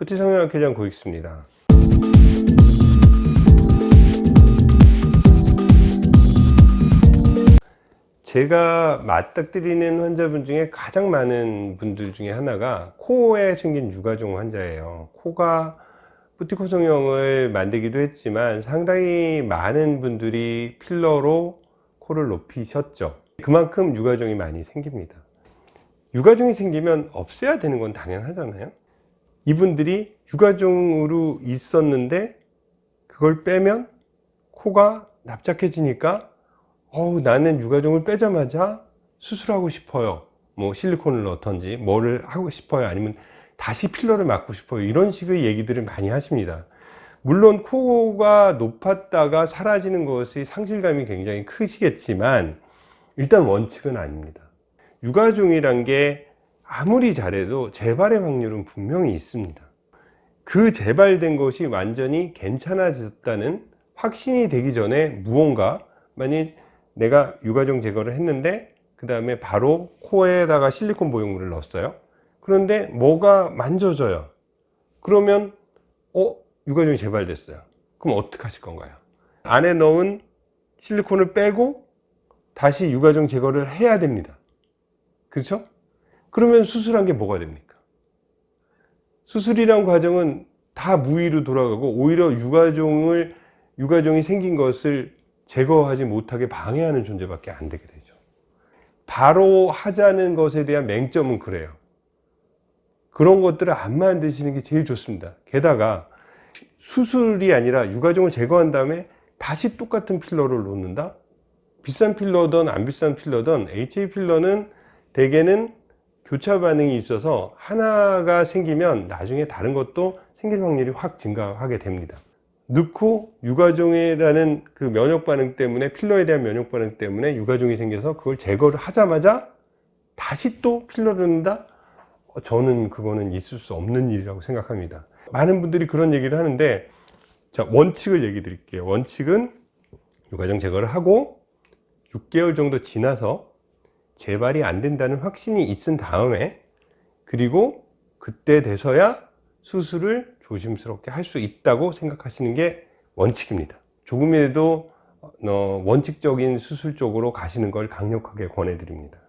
부티 성형학회장 고익수입니다. 제가 맞닥뜨리는 환자분 중에 가장 많은 분들 중에 하나가 코에 생긴 유가종 환자예요. 코가 부티코 성형을 만들기도 했지만 상당히 많은 분들이 필러로 코를 높이셨죠. 그만큼 유가종이 많이 생깁니다. 유가종이 생기면 없애야 되는 건 당연하잖아요. 이분들이 유가종으로 있었는데 그걸 빼면 코가 납작해지니까 어우 나는 유가종을 빼자마자 수술하고 싶어요. 뭐 실리콘을 넣던지 뭐를 하고 싶어요? 아니면 다시 필러를 맞고 싶어요? 이런 식의 얘기들을 많이 하십니다. 물론 코가 높았다가 사라지는 것이 상실감이 굉장히 크시겠지만 일단 원칙은 아닙니다. 유가종이란 게 아무리 잘해도 재발의 확률은 분명히 있습니다. 그 재발된 것이 완전히 괜찮아졌다는 확신이 되기 전에 무언가 만약 내가 유가종 제거를 했는데 그 다음에 바로 코에다가 실리콘 보형물을 넣었어요. 그런데 뭐가 만져져요? 그러면 어 유가종이 재발됐어요. 그럼 어떻게 하실 건가요? 안에 넣은 실리콘을 빼고 다시 유가종 제거를 해야 됩니다. 그렇죠 그러면 수술한 게 뭐가 됩니까? 수술이란 과정은 다 무의로 돌아가고 오히려 유가종을 유가종이 생긴 것을 제거하지 못하게 방해하는 존재밖에 안 되게 되죠. 바로 하자는 것에 대한 맹점은 그래요. 그런 것들을 안 만드시는 게 제일 좋습니다. 게다가 수술이 아니라 유가종을 제거한 다음에 다시 똑같은 필러를 놓는다? 비싼 필러든 안 비싼 필러든 HA 필러는 대개는 교차 반응이 있어서 하나가 생기면 나중에 다른 것도 생길 확률이 확 증가하게 됩니다. 넣고 유가종이라는 그 면역 반응 때문에 필러에 대한 면역 반응 때문에 유가종이 생겨서 그걸 제거를 하자마자 다시 또 필러를 넣는다? 어, 저는 그거는 있을 수 없는 일이라고 생각합니다. 많은 분들이 그런 얘기를 하는데 자 원칙을 얘기 드릴게요. 원칙은 유가종 제거를 하고 6개월 정도 지나서 재발이 안 된다는 확신이 있은 다음에 그리고 그때 돼서야 수술을 조심스럽게 할 수 있다고 생각하시는 게 원칙입니다. 조금이라도 어, 원칙적인 수술 쪽으로 가시는 걸 강력하게 권해 드립니다